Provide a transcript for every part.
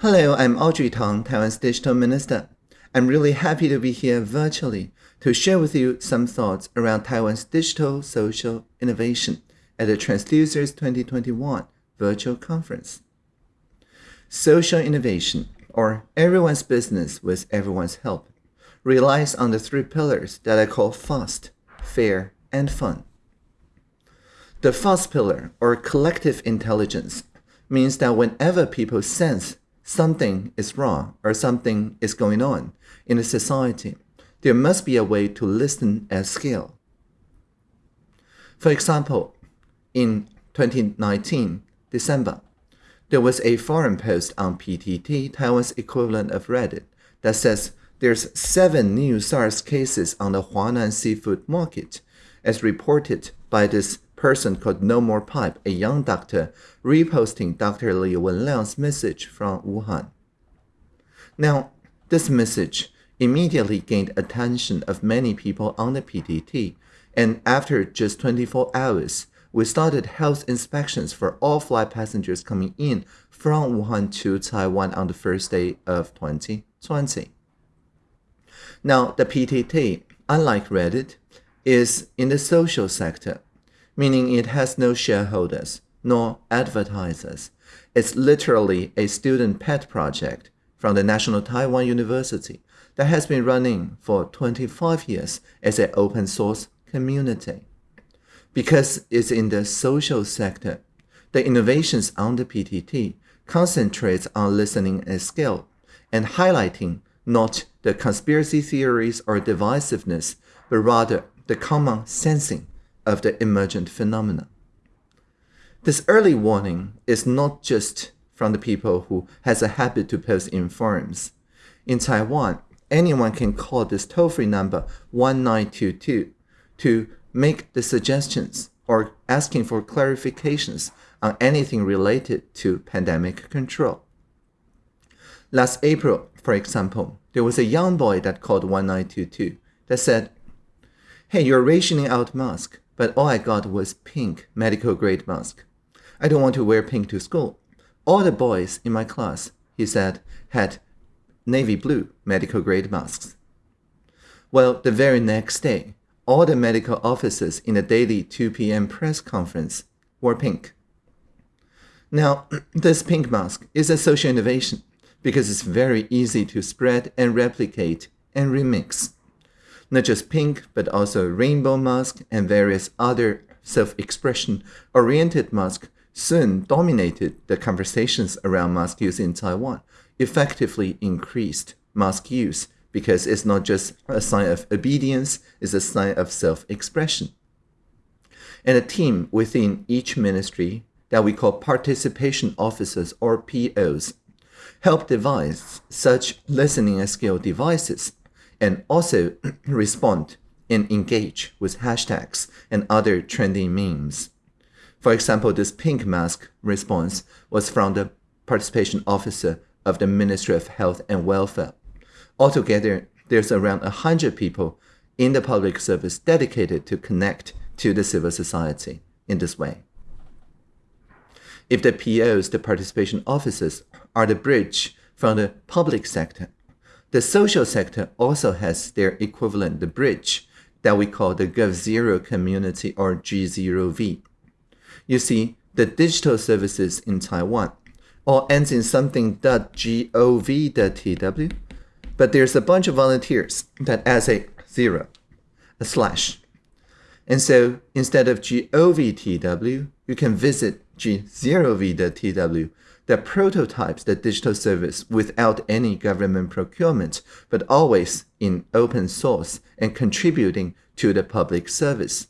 Hello, I'm Audrey Tang, Taiwan's digital minister. I'm really happy to be here virtually to share with you some thoughts around Taiwan's digital social innovation at the Transducers 2021 virtual conference. Social innovation, or everyone's business with everyone's help, relies on the three pillars that I call fast, fair, and fun. The fast pillar, or collective intelligence, means that whenever people sense something is wrong or something is going on in a society, there must be a way to listen at scale. For example, in 2019, December, there was a forum post on PTT, Taiwan's equivalent of Reddit, that says there's seven new SARS cases on the Huanan seafood market, as reported by this person called No More Pipe, a young doctor, reposting Dr. Li Wenliang's message from Wuhan. Now, this message immediately gained attention of many people on the PTT, and after just 24 hours, we started health inspections for all flight passengers coming in from Wuhan to Taiwan on the first day of 2020. Now, the PTT, unlike Reddit, is in the social sector, meaning it has no shareholders nor advertisers. It's literally a student pet project from the National Taiwan University that has been running for 25 years as an open source community. Because it's in the social sector, the innovations on the PTT concentrates on listening at scale and highlighting not the conspiracy theories or divisiveness, but rather the common sensing of the emergent phenomena. This early warning is not just from the people who has a habit to post in forums. In Taiwan, anyone can call this toll-free number 1922 to make the suggestions or asking for clarifications on anything related to pandemic control. Last April, for example, there was a young boy that called 1922 that said, Hey, you're rationing out mask but all I got was pink medical grade mask. I don't want to wear pink to school. All the boys in my class, he said, had navy blue medical grade masks. Well, the very next day, all the medical officers in the daily 2 p.m. press conference wore pink. Now, this pink mask is a social innovation because it's very easy to spread and replicate and remix not just pink, but also rainbow mask and various other self-expression oriented masks soon dominated the conversations around mask use in Taiwan, effectively increased mask use because it's not just a sign of obedience, it's a sign of self-expression. And a team within each ministry that we call participation officers or POs help devise such listening and skill devices and also respond and engage with hashtags and other trending memes. For example, this pink mask response was from the participation officer of the Ministry of Health and Welfare. Altogether, there's around 100 people in the public service dedicated to connect to the civil society in this way. If the POs, the participation officers, are the bridge from the public sector the social sector also has their equivalent, the bridge, that we call the GovZero community or G0V. You see, the digital services in Taiwan all ends in something .gov.tw, but there's a bunch of volunteers that adds a zero, a slash. And so instead of govtw, you can visit g0v.tw that prototypes the digital service without any government procurement, but always in open source and contributing to the public service.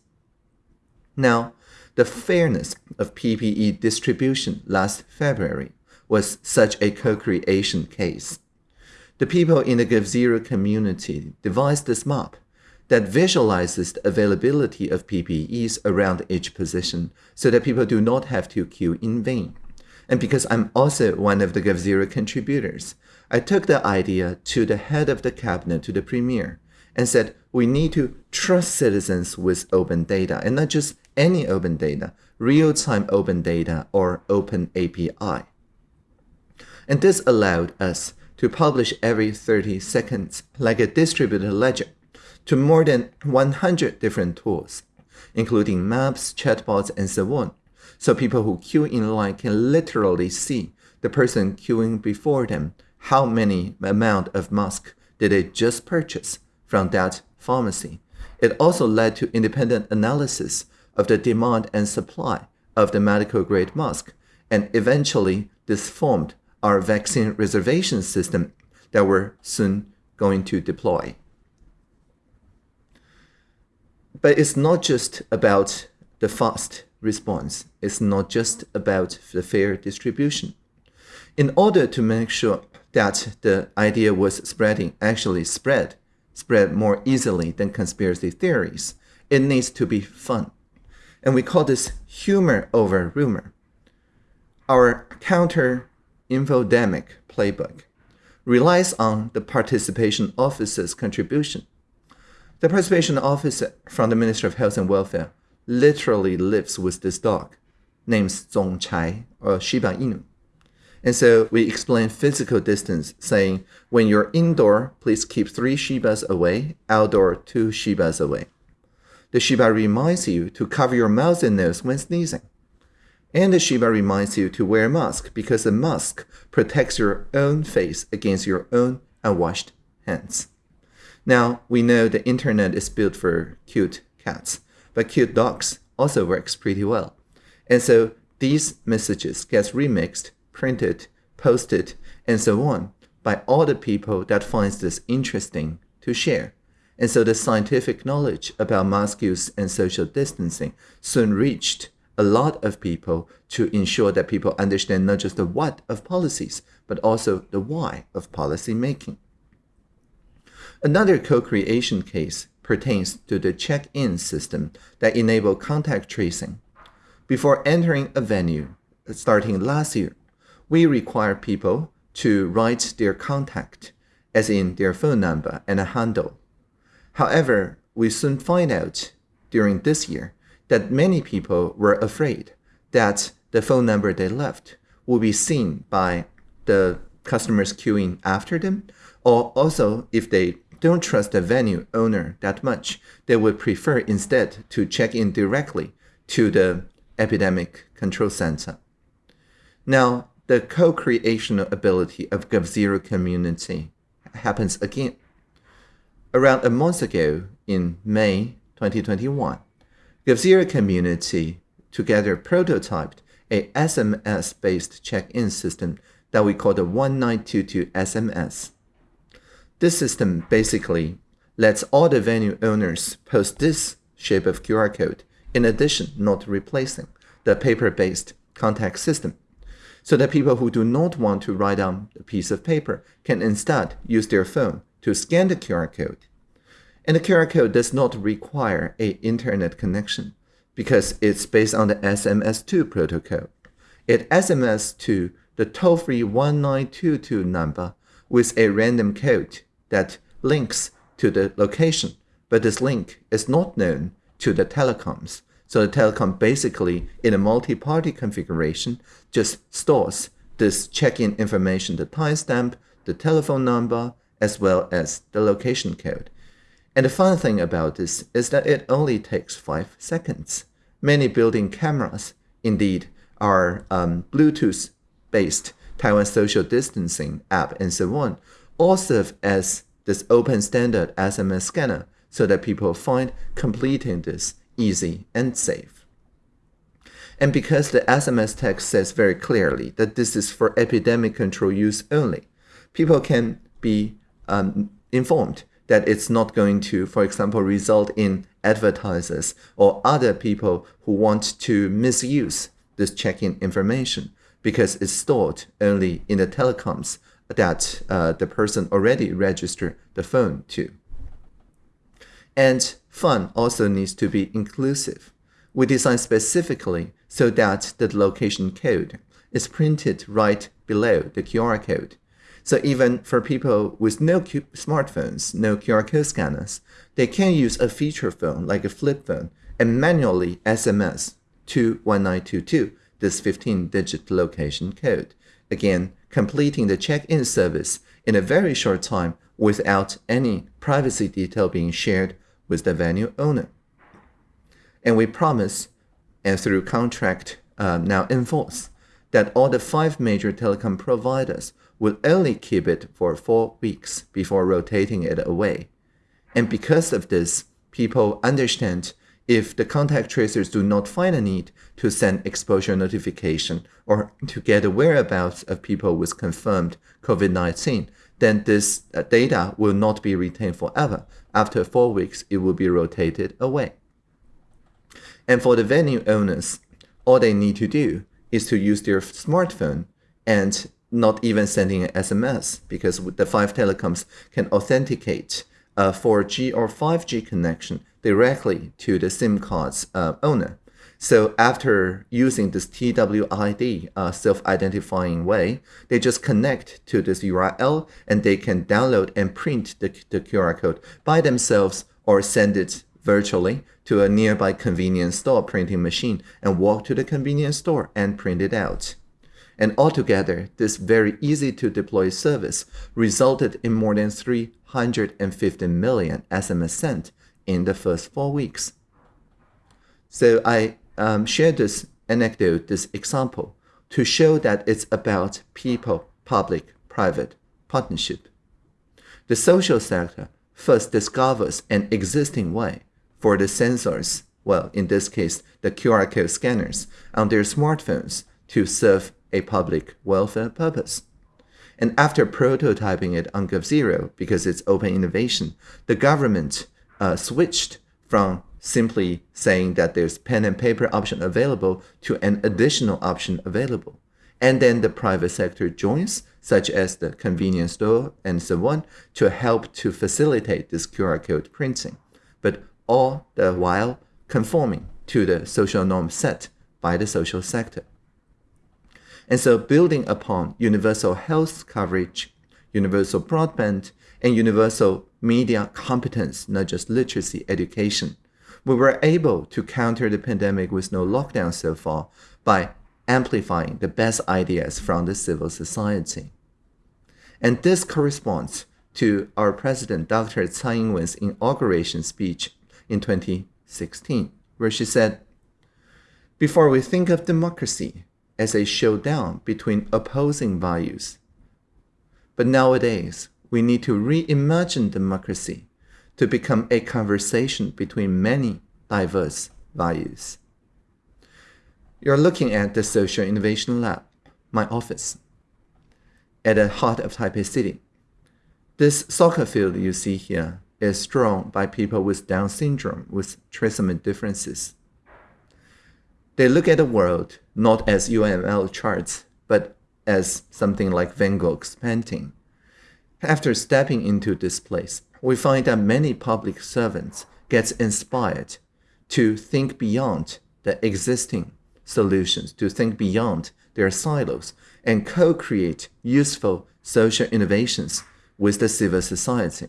Now, the fairness of PPE distribution last February was such a co-creation case. The people in the GovZero community devised this map that visualizes the availability of PPEs around each position so that people do not have to queue in vain. And because I'm also one of the GovZero contributors, I took the idea to the head of the cabinet, to the premier, and said, we need to trust citizens with open data, and not just any open data, real-time open data or open API. And this allowed us to publish every 30 seconds like a distributed ledger to more than 100 different tools, including maps, chatbots, and so on. So people who queue in line can literally see the person queuing before them how many amount of mask did they just purchase from that pharmacy. It also led to independent analysis of the demand and supply of the medical grade mask, and eventually this formed our vaccine reservation system that we're soon going to deploy. But it's not just about the fast response. is not just about the fair distribution. In order to make sure that the idea was spreading actually spread, spread more easily than conspiracy theories, it needs to be fun. And we call this humor over rumor. Our counter infodemic playbook relies on the participation officer's contribution. The participation officer from the Ministry of Health and Welfare literally lives with this dog, named Zong Chai or Shiba Inu. And so we explain physical distance, saying when you're indoor, please keep three Shibas away, outdoor, two Shibas away. The Shiba reminds you to cover your mouth and nose when sneezing. And the Shiba reminds you to wear a mask because the mask protects your own face against your own unwashed hands. Now, we know the internet is built for cute cats, but cute dogs also works pretty well. And so these messages gets remixed, printed, posted, and so on by all the people that finds this interesting to share. And so the scientific knowledge about mask use and social distancing soon reached a lot of people to ensure that people understand not just the what of policies, but also the why of policy making. Another co-creation case pertains to the check-in system that enable contact tracing. Before entering a venue, starting last year, we require people to write their contact, as in their phone number and a handle. However, we soon find out during this year that many people were afraid that the phone number they left will be seen by the customers queuing after them, or also if they don't trust the venue owner that much, they would prefer instead to check in directly to the epidemic control center. Now, the co-creational ability of GovZero community happens again. Around a month ago, in May 2021, GovZero community together prototyped a SMS-based check-in system that we call the 1922 SMS. This system basically lets all the venue owners post this shape of QR code, in addition, not replacing the paper-based contact system, so that people who do not want to write on a piece of paper can instead use their phone to scan the QR code and the QR code does not require a internet connection because it's based on the SMS2 protocol. It SMS to the toll-free 1922 number with a random code that links to the location, but this link is not known to the telecoms. So the telecom basically, in a multi-party configuration, just stores this check-in information, the timestamp, the telephone number, as well as the location code. And the fun thing about this is that it only takes 5 seconds. Many building cameras, indeed, are um, Bluetooth-based Taiwan social distancing app and so on, all serve as this open standard SMS scanner so that people find completing this easy and safe. And because the SMS text says very clearly that this is for epidemic control use only, people can be um, informed that it's not going to, for example, result in advertisers or other people who want to misuse this check-in information because it's stored only in the telecoms that uh, the person already registered the phone to. And fun also needs to be inclusive. We design specifically so that the location code is printed right below the QR code so even for people with no smartphones, no QR code scanners, they can use a feature phone like a flip phone and manually SMS to 1922, this 15-digit location code. again completing the check-in service in a very short time without any privacy detail being shared with the venue owner. And we promise, and through contract uh, now enforce, that all the five major telecom providers will only keep it for four weeks before rotating it away. And because of this, people understand if the contact tracers do not find a need to send exposure notification or to get the whereabouts of people with confirmed COVID-19, then this uh, data will not be retained forever. After four weeks, it will be rotated away. And for the venue owners, all they need to do is to use their smartphone and not even sending an SMS because the five telecoms can authenticate a 4G or 5G connection directly to the SIM card's uh, owner. So after using this TWID uh, self-identifying way, they just connect to this URL and they can download and print the, the QR code by themselves or send it virtually to a nearby convenience store printing machine and walk to the convenience store and print it out. And altogether, this very easy to deploy service resulted in more than 350 million SMS sent in the first four weeks. So I um, share this anecdote, this example, to show that it's about people, public, private partnership. The social sector first discovers an existing way for the sensors, well, in this case, the QR code scanners, on their smartphones to serve a public welfare purpose. And after prototyping it on GovZero, because it's open innovation, the government uh, switched from simply saying that there's pen and paper option available to an additional option available. And then the private sector joins, such as the convenience store and so on, to help to facilitate this QR code printing, but all the while conforming to the social norm set by the social sector. And so building upon universal health coverage, universal broadband, and universal media competence, not just literacy education, we were able to counter the pandemic with no lockdown so far by amplifying the best ideas from the civil society. And this corresponds to our President Dr. Tsai Ing-wen's inauguration speech in 2016, where she said, Before we think of democracy as a showdown between opposing values, but nowadays we need to reimagine democracy to become a conversation between many diverse values. You're looking at the Social Innovation Lab, my office, at the heart of Taipei City. This soccer field you see here is drawn by people with Down syndrome with trisomy differences. They look at the world not as UML charts, but as something like Van Gogh's painting. After stepping into this place, we find that many public servants get inspired to think beyond the existing solutions, to think beyond their silos, and co-create useful social innovations with the civil society.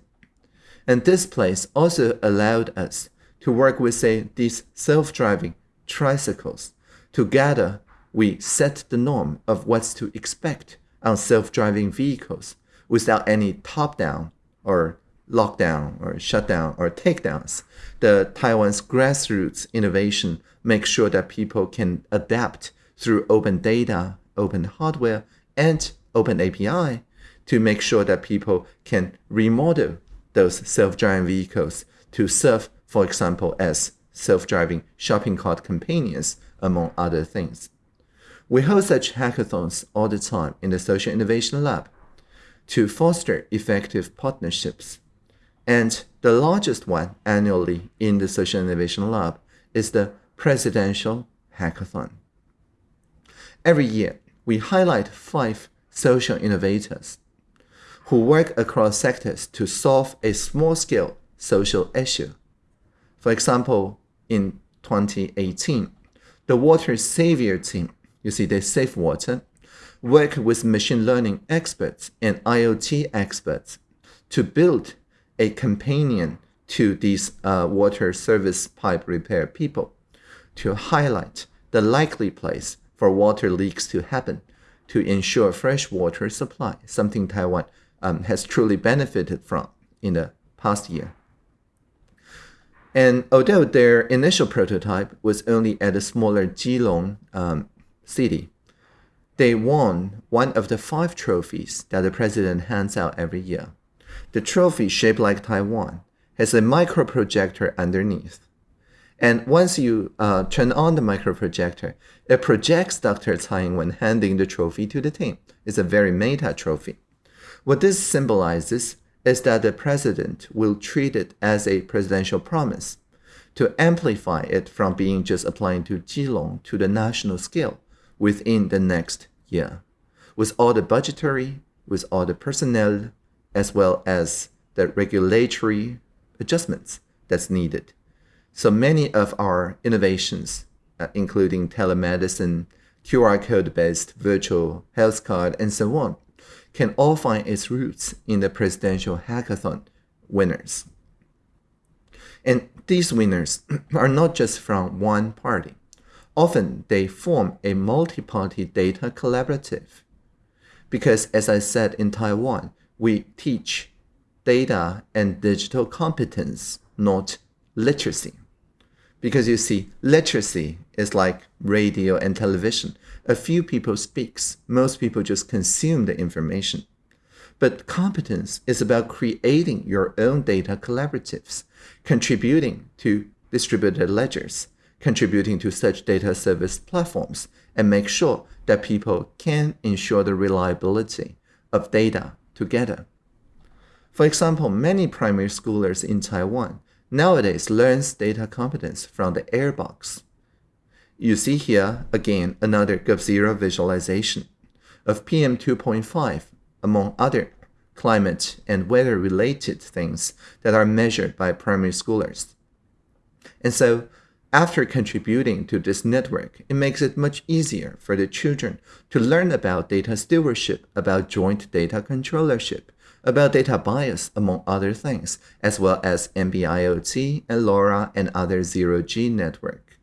And this place also allowed us to work with, say, these self-driving tricycles. Together, we set the norm of what's to expect on self-driving vehicles without any top-down or lockdown or shutdown or takedowns. The Taiwan's grassroots innovation makes sure that people can adapt through open data, open hardware, and open API to make sure that people can remodel those self-driving vehicles to serve, for example, as self-driving shopping cart companions, among other things. We hold such hackathons all the time in the Social Innovation Lab to foster effective partnerships. And the largest one annually in the Social Innovation Lab is the Presidential Hackathon. Every year, we highlight five social innovators who work across sectors to solve a small-scale social issue. For example, in 2018, the Water Savior team, you see they save water, worked with machine learning experts and IoT experts to build a companion to these uh, water service pipe repair people to highlight the likely place for water leaks to happen to ensure fresh water supply, something Taiwan um, has truly benefited from in the past year. And although their initial prototype was only at a smaller Keelung um, city, they won one of the five trophies that the president hands out every year. The trophy, shaped like Taiwan, has a microprojector underneath. And once you uh, turn on the microprojector, it projects Dr. Tsai Ing-wen handing the trophy to the team. It's a very meta trophy. What this symbolizes is that the president will treat it as a presidential promise to amplify it from being just applying to Keelung to the national scale within the next year, with all the budgetary, with all the personnel, as well as the regulatory adjustments that's needed. So many of our innovations, uh, including telemedicine, QR code based virtual health card, and so on, can all find its roots in the presidential hackathon winners. And these winners are not just from one party. Often they form a multi party data collaborative. Because, as I said in Taiwan, we teach data and digital competence, not literacy. Because you see, literacy is like radio and television. A few people speaks, most people just consume the information. But competence is about creating your own data collaboratives, contributing to distributed ledgers, contributing to such data service platforms, and make sure that people can ensure the reliability of data together. For example, many primary schoolers in Taiwan nowadays learns data competence from the airbox. You see here again another GovZero visualization of PM 2.5 among other climate and weather related things that are measured by primary schoolers. And so after contributing to this network, it makes it much easier for the children to learn about data stewardship, about joint data controllership, about data bias, among other things, as well as NB-IoT and LoRa and other zero-G network.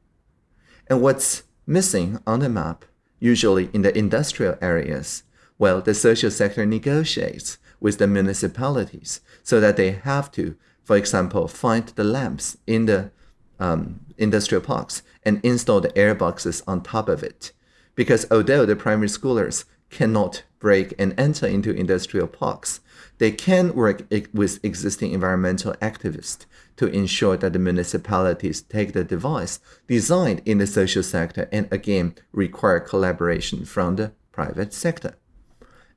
And what's missing on the map, usually in the industrial areas, well, the social sector negotiates with the municipalities so that they have to, for example, find the lamps in the um, industrial parks and install the air boxes on top of it. Because although the primary schoolers cannot break and enter into industrial parks, they can work with existing environmental activists to ensure that the municipalities take the device designed in the social sector and again require collaboration from the private sector.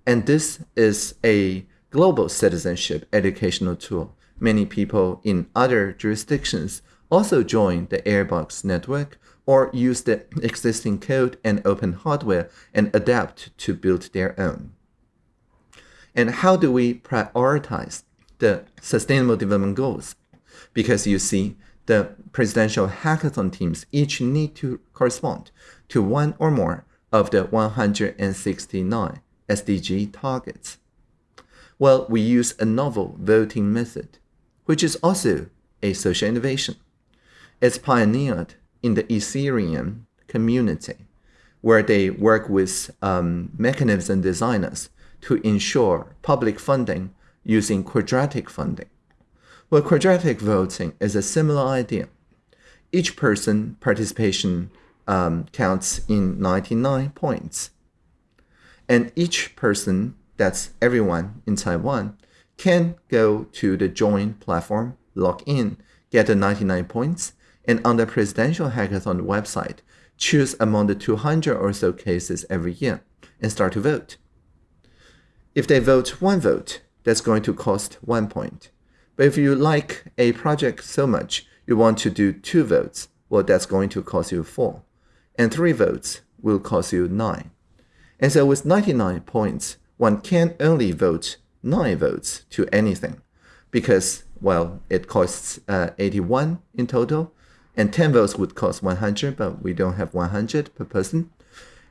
And this is a global citizenship educational tool. Many people in other jurisdictions also join the Airbox network or use the existing code and open hardware and adapt to build their own. And how do we prioritize the Sustainable Development Goals? Because you see, the presidential hackathon teams each need to correspond to one or more of the 169 SDG targets. Well, we use a novel voting method, which is also a social innovation. It's pioneered in the Ethereum community, where they work with um, mechanism designers to ensure public funding using quadratic funding. Well, quadratic voting is a similar idea. Each person participation um, counts in 99 points. And each person, that's everyone in Taiwan, can go to the join platform, log in, get the 99 points, and on the Presidential Hackathon website, choose among the 200 or so cases every year and start to vote. If they vote one vote, that's going to cost one point. But if you like a project so much, you want to do two votes, well, that's going to cost you four. And three votes will cost you nine. And so with 99 points, one can only vote nine votes to anything because, well, it costs uh, 81 in total and 10 votes would cost 100, but we don't have 100 per person.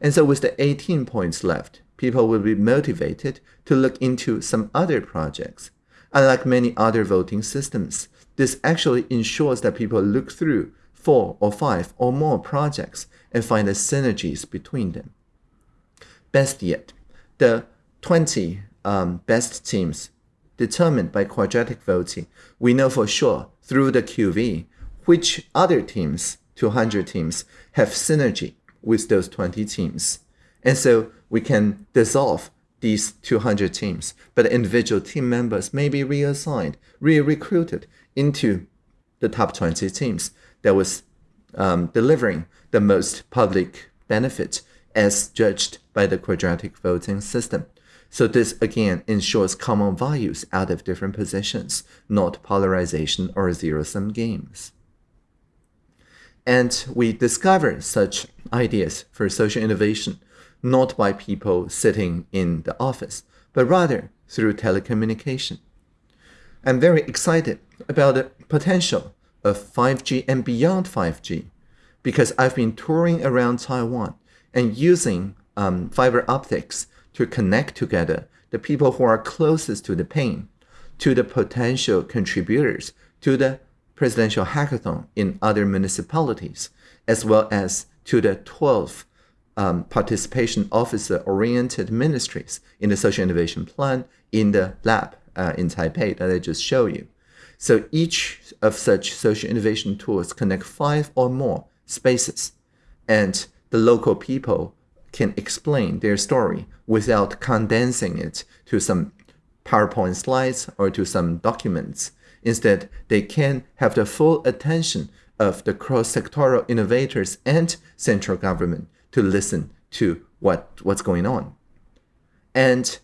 And so with the 18 points left, people will be motivated to look into some other projects. Unlike many other voting systems, this actually ensures that people look through four or five or more projects and find the synergies between them. Best yet, the 20 um, best teams determined by quadratic voting, we know for sure through the QV which other teams, 200 teams, have synergy with those 20 teams. And so we can dissolve these 200 teams, but individual team members may be reassigned, re-recruited into the top 20 teams that was um, delivering the most public benefit as judged by the quadratic voting system. So this again ensures common values out of different positions, not polarization or zero-sum games. And we discover such ideas for social innovation not by people sitting in the office, but rather through telecommunication. I'm very excited about the potential of 5G and beyond 5G because I've been touring around Taiwan and using um, fiber optics to connect together the people who are closest to the pain, to the potential contributors to the presidential hackathon in other municipalities, as well as to the 12 um, participation officer-oriented ministries in the social innovation plan in the lab uh, in Taipei that I just showed you. So each of such social innovation tools connect five or more spaces, and the local people can explain their story without condensing it to some PowerPoint slides or to some documents. Instead, they can have the full attention of the cross-sectoral innovators and central government to listen to what, what's going on. And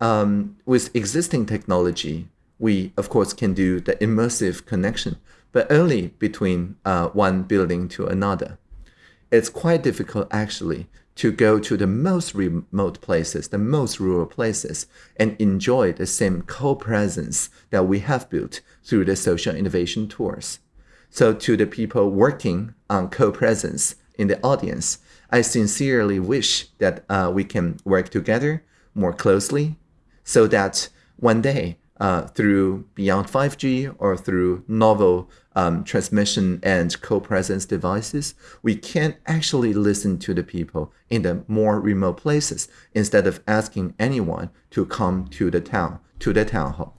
um, with existing technology, we, of course, can do the immersive connection, but only between uh, one building to another. It's quite difficult, actually, to go to the most remote places, the most rural places, and enjoy the same co-presence that we have built through the social innovation tours. So to the people working on co-presence in the audience, I sincerely wish that uh, we can work together more closely so that one day uh, through beyond 5G or through novel um, transmission and co-presence devices, we can actually listen to the people in the more remote places instead of asking anyone to come to the town, to the town hall.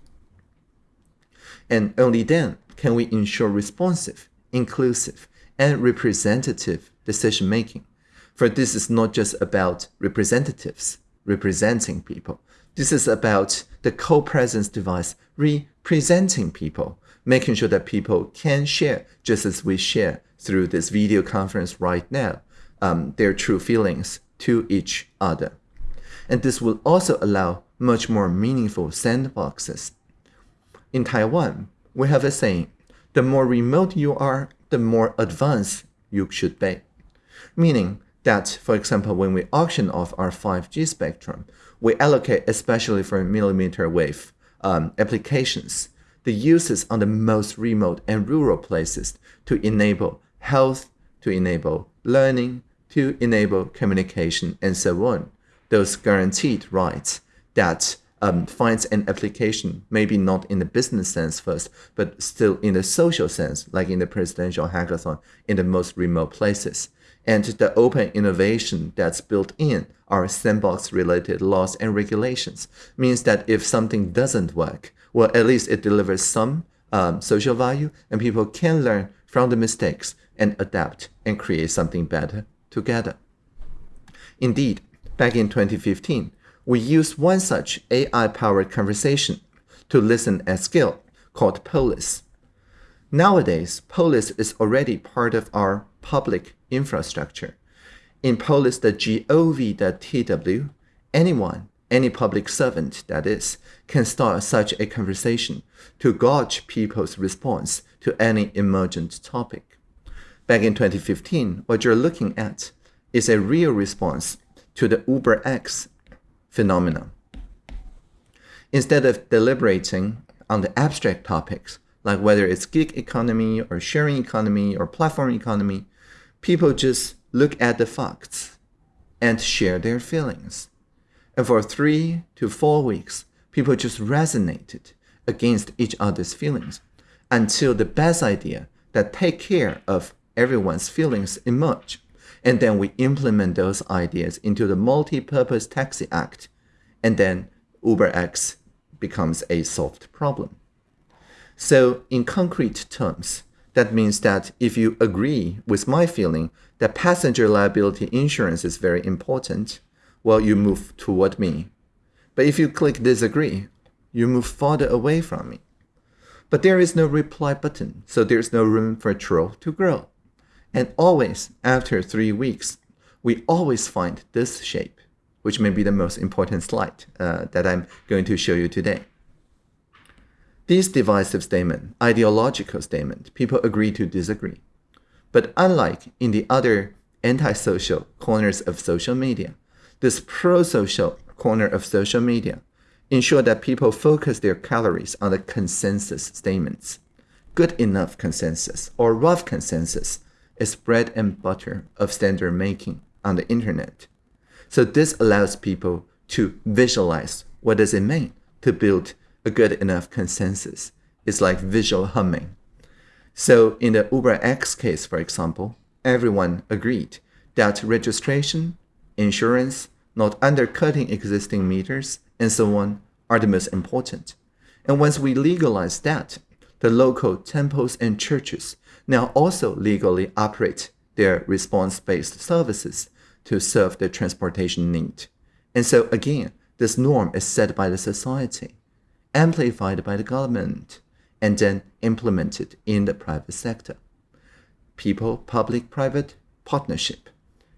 And only then can we ensure responsive, inclusive, and representative decision making for this is not just about representatives representing people. This is about the co-presence device representing people, making sure that people can share, just as we share through this video conference right now, um, their true feelings to each other. And this will also allow much more meaningful sandboxes. In Taiwan, we have a saying, the more remote you are, the more advanced you should be. Meaning, that, for example, when we auction off our 5G spectrum, we allocate especially for millimeter wave um, applications, the uses on the most remote and rural places to enable health, to enable learning, to enable communication, and so on. Those guaranteed rights that um, finds an application, maybe not in the business sense first, but still in the social sense, like in the presidential hackathon in the most remote places and the open innovation that's built in our sandbox related laws and regulations means that if something doesn't work, well, at least it delivers some um, social value and people can learn from the mistakes and adapt and create something better together. Indeed, back in 2015, we used one such AI-powered conversation to listen at scale called Polis. Nowadays, Polis is already part of our public infrastructure. In Polis, the gov.tw, anyone, any public servant, that is, can start such a conversation to gauge people's response to any emergent topic. Back in 2015, what you're looking at is a real response to the UberX phenomenon. Instead of deliberating on the abstract topics, like whether it's gig economy or sharing economy or platform economy, people just look at the facts and share their feelings. And for three to four weeks, people just resonated against each other's feelings until the best idea that take care of everyone's feelings emerge. And then we implement those ideas into the Multi-Purpose Taxi Act and then UberX becomes a solved problem. So, in concrete terms, that means that if you agree with my feeling that passenger liability insurance is very important, well, you move toward me. But if you click disagree, you move farther away from me. But there is no reply button, so there's no room for troll to grow. And always, after three weeks, we always find this shape, which may be the most important slide uh, that I'm going to show you today. This divisive statement, ideological statement, people agree to disagree. But unlike in the other antisocial corners of social media, this pro-social corner of social media ensure that people focus their calories on the consensus statements. Good enough consensus or rough consensus is bread and butter of standard making on the internet. So this allows people to visualize what does it mean to build a good enough consensus. It's like visual humming. So in the Uber X case, for example, everyone agreed that registration, insurance, not undercutting existing meters, and so on are the most important. And once we legalize that, the local temples and churches now also legally operate their response-based services to serve the transportation need. And so again, this norm is set by the society amplified by the government, and then implemented in the private sector. People, public, private partnership,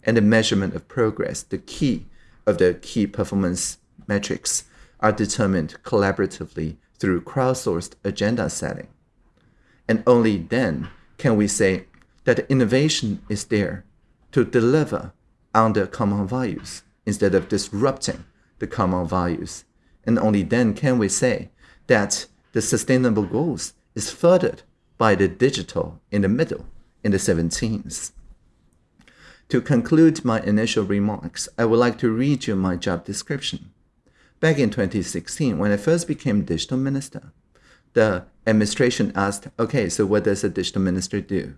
and the measurement of progress, the key of the key performance metrics, are determined collaboratively through crowdsourced agenda setting. And only then can we say that innovation is there to deliver on the common values instead of disrupting the common values and only then can we say that the sustainable goals is furthered by the digital in the middle in the 17th. To conclude my initial remarks, I would like to read you my job description. Back in 2016, when I first became digital minister, the administration asked, okay, so what does a digital minister do?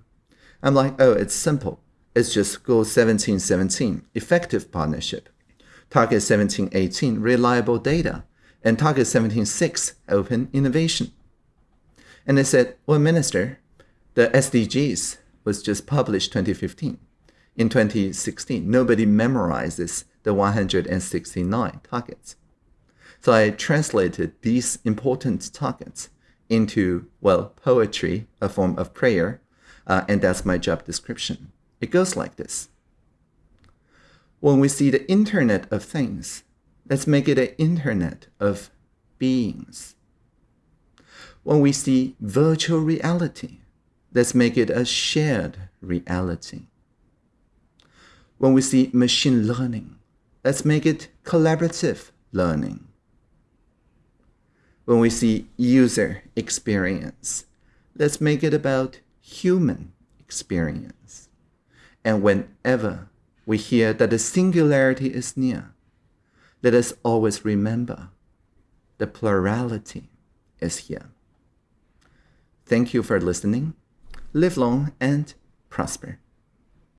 I'm like, oh, it's simple. It's just goal 1717, effective partnership. Target 1718, reliable data and target 17.6 open innovation. And they said, well, minister, the SDGs was just published 2015. In 2016, nobody memorizes the 169 targets. So I translated these important targets into, well, poetry, a form of prayer, uh, and that's my job description. It goes like this. When we see the Internet of Things, Let's make it an internet of beings. When we see virtual reality, let's make it a shared reality. When we see machine learning, let's make it collaborative learning. When we see user experience, let's make it about human experience. And whenever we hear that the singularity is near, let us always remember the plurality is here. Thank you for listening. Live long and prosper.